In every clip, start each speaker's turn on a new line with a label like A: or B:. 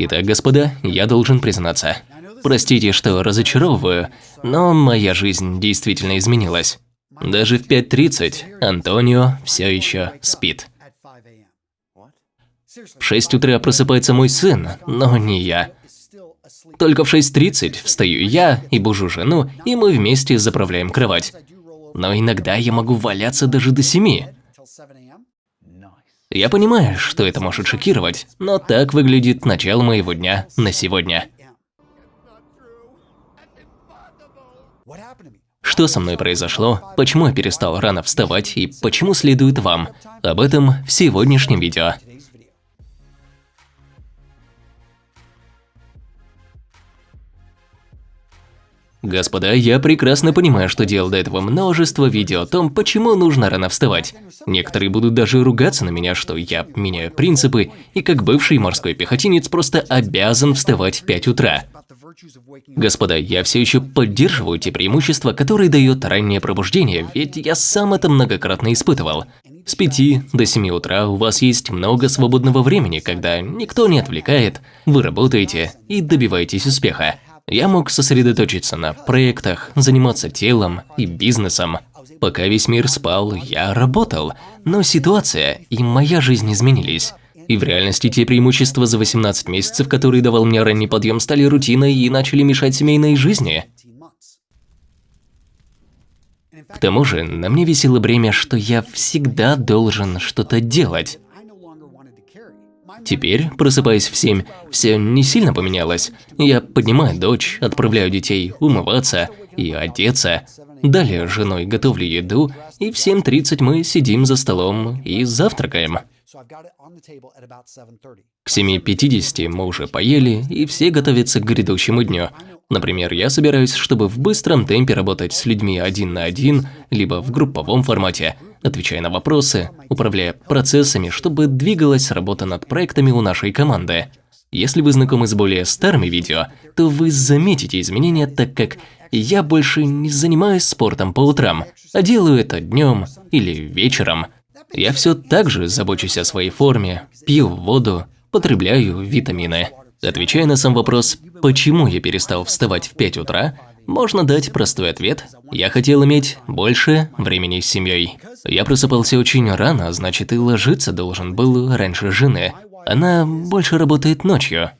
A: Итак, господа, я должен признаться. Простите, что разочаровываю, но моя жизнь действительно изменилась. Даже в 5.30 Антонио все еще спит. В 6 утра просыпается мой сын, но не я. Только в 6.30 встаю я и бужу жену, и мы вместе заправляем кровать. Но иногда я могу валяться даже до 7. Я понимаю, что это может шокировать, но так выглядит начало моего дня на сегодня. Что со мной произошло, почему я перестал рано вставать и почему следует вам, об этом в сегодняшнем видео. Господа, я прекрасно понимаю, что делал до этого множество видео о том, почему нужно рано вставать. Некоторые будут даже ругаться на меня, что я меняю принципы, и как бывший морской пехотинец просто обязан вставать в 5 утра. Господа, я все еще поддерживаю те преимущества, которые дает раннее пробуждение, ведь я сам это многократно испытывал. С 5 до 7 утра у вас есть много свободного времени, когда никто не отвлекает, вы работаете и добиваетесь успеха. Я мог сосредоточиться на проектах, заниматься телом и бизнесом. Пока весь мир спал, я работал, но ситуация и моя жизнь изменились. И в реальности те преимущества за 18 месяцев, которые давал мне ранний подъем, стали рутиной и начали мешать семейной жизни. К тому же, на мне висело бремя, что я всегда должен что-то делать. Теперь, просыпаясь в семь, все не сильно поменялось. Я поднимаю дочь, отправляю детей умываться и одеться. Далее женой готовлю еду, и в 7.30 мы сидим за столом и завтракаем. К 7.50 мы уже поели, и все готовятся к грядущему дню. Например, я собираюсь, чтобы в быстром темпе работать с людьми один на один, либо в групповом формате, отвечая на вопросы, управляя процессами, чтобы двигалась работа над проектами у нашей команды. Если вы знакомы с более старыми видео, то вы заметите изменения, так как я больше не занимаюсь спортом по утрам, а делаю это днем или вечером. Я все так же забочусь о своей форме, пью воду, потребляю витамины. Отвечая на сам вопрос, почему я перестал вставать в 5 утра, можно дать простой ответ. Я хотел иметь больше времени с семьей. Я просыпался очень рано, значит и ложиться должен был раньше жены. Она больше работает ночью.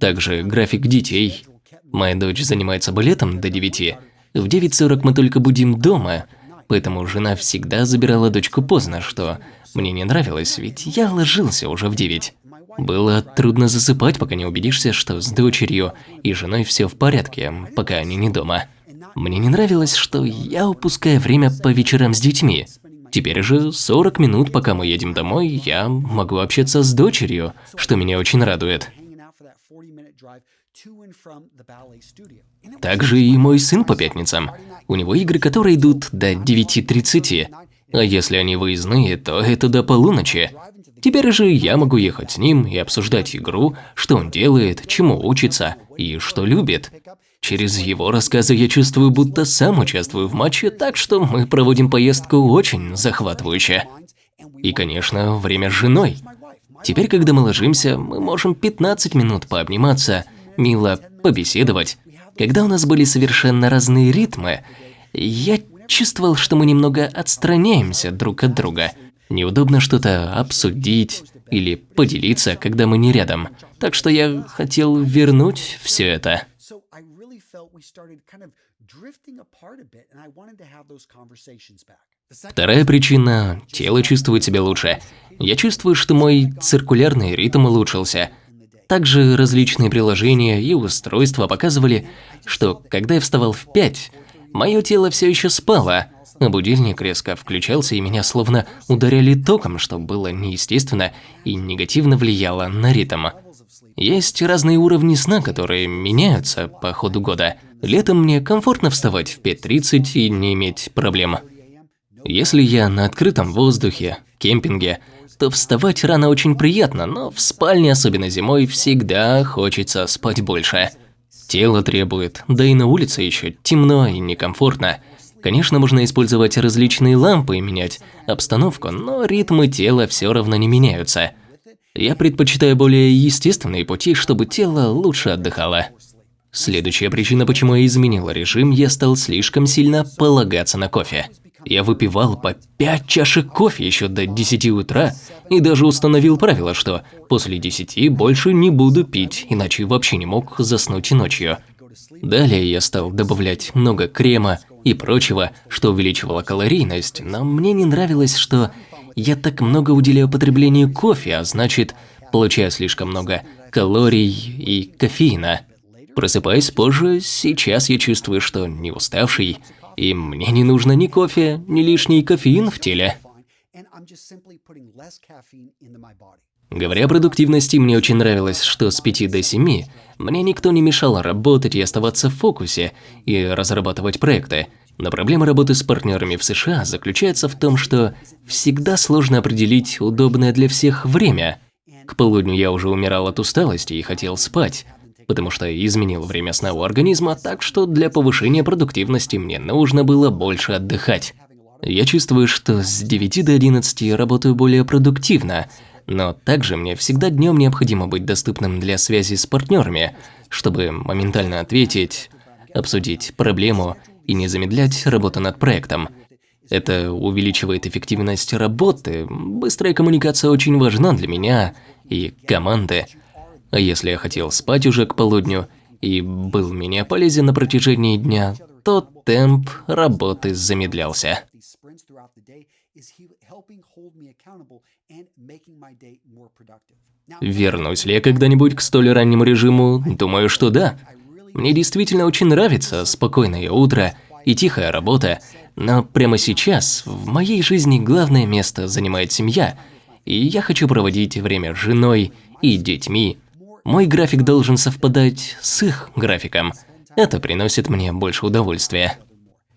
A: Также график детей. Моя дочь занимается балетом до 9. В 9.40 мы только будем дома, поэтому жена всегда забирала дочку поздно, что мне не нравилось, ведь я ложился уже в 9. Было трудно засыпать, пока не убедишься, что с дочерью и женой все в порядке, пока они не дома. Мне не нравилось, что я упускаю время по вечерам с детьми. Теперь же 40 минут, пока мы едем домой, я могу общаться с дочерью, что меня очень радует. Также и мой сын по пятницам. У него игры, которые идут до 9.30. А если они выездные, то это до полуночи. Теперь же я могу ехать с ним и обсуждать игру, что он делает, чему учится и что любит. Через его рассказы я чувствую, будто сам участвую в матче, так что мы проводим поездку очень захватывающе. И, конечно, время с женой. Теперь, когда мы ложимся, мы можем 15 минут пообниматься, мило побеседовать. Когда у нас были совершенно разные ритмы, я чувствовал, что мы немного отстраняемся друг от друга – Неудобно что-то обсудить или поделиться, когда мы не рядом. Так что я хотел вернуть все это. Вторая причина – тело чувствует себя лучше. Я чувствую, что мой циркулярный ритм улучшился. Также различные приложения и устройства показывали, что когда я вставал в 5, мое тело все еще спало – Будильник резко включался, и меня словно ударяли током, что было неестественно и негативно влияло на ритм. Есть разные уровни сна, которые меняются по ходу года. Летом мне комфортно вставать в 5.30 и не иметь проблем. Если я на открытом воздухе, кемпинге, то вставать рано очень приятно, но в спальне, особенно зимой, всегда хочется спать больше. Тело требует, да и на улице еще темно и некомфортно. Конечно, можно использовать различные лампы и менять обстановку, но ритмы тела все равно не меняются. Я предпочитаю более естественные пути, чтобы тело лучше отдыхало. Следующая причина, почему я изменил режим, я стал слишком сильно полагаться на кофе. Я выпивал по 5 чашек кофе еще до 10 утра и даже установил правило, что после 10 больше не буду пить, иначе вообще не мог заснуть ночью. Далее я стал добавлять много крема и прочего, что увеличивало калорийность, но мне не нравилось, что я так много уделяю потреблению кофе, а значит, получаю слишком много калорий и кофеина. Просыпаясь позже, сейчас я чувствую, что не уставший, и мне не нужно ни кофе, ни лишний кофеин в теле. Говоря о продуктивности, мне очень нравилось, что с 5 до 7 мне никто не мешал работать и оставаться в фокусе и разрабатывать проекты. Но проблема работы с партнерами в США заключается в том, что всегда сложно определить удобное для всех время. К полудню я уже умирал от усталости и хотел спать, потому что изменил время сна у организма, так что для повышения продуктивности мне нужно было больше отдыхать. Я чувствую, что с 9 до 11 работаю более продуктивно, но также мне всегда днем необходимо быть доступным для связи с партнерами, чтобы моментально ответить, обсудить проблему и не замедлять работу над проектом. Это увеличивает эффективность работы, быстрая коммуникация очень важна для меня и команды. А если я хотел спать уже к полудню и был менее полезен на протяжении дня, то темп работы замедлялся. Вернусь ли я когда-нибудь к столь раннему режиму? Думаю, что да. Мне действительно очень нравится спокойное утро и тихая работа, но прямо сейчас в моей жизни главное место занимает семья, и я хочу проводить время с женой и детьми. Мой график должен совпадать с их графиком. Это приносит мне больше удовольствия.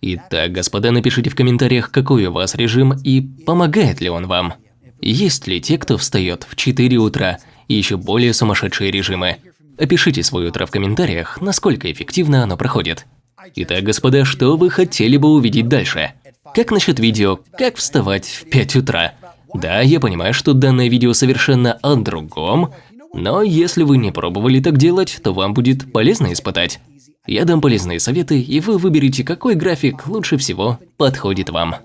A: Итак, господа, напишите в комментариях, какой у вас режим и помогает ли он вам. Есть ли те, кто встает в 4 утра и еще более сумасшедшие режимы? Опишите свое утро в комментариях, насколько эффективно оно проходит. Итак, господа, что вы хотели бы увидеть дальше? Как насчет видео «Как вставать в 5 утра»? Да, я понимаю, что данное видео совершенно о другом, но если вы не пробовали так делать, то вам будет полезно испытать. Я дам полезные советы, и вы выберете, какой график лучше всего подходит вам.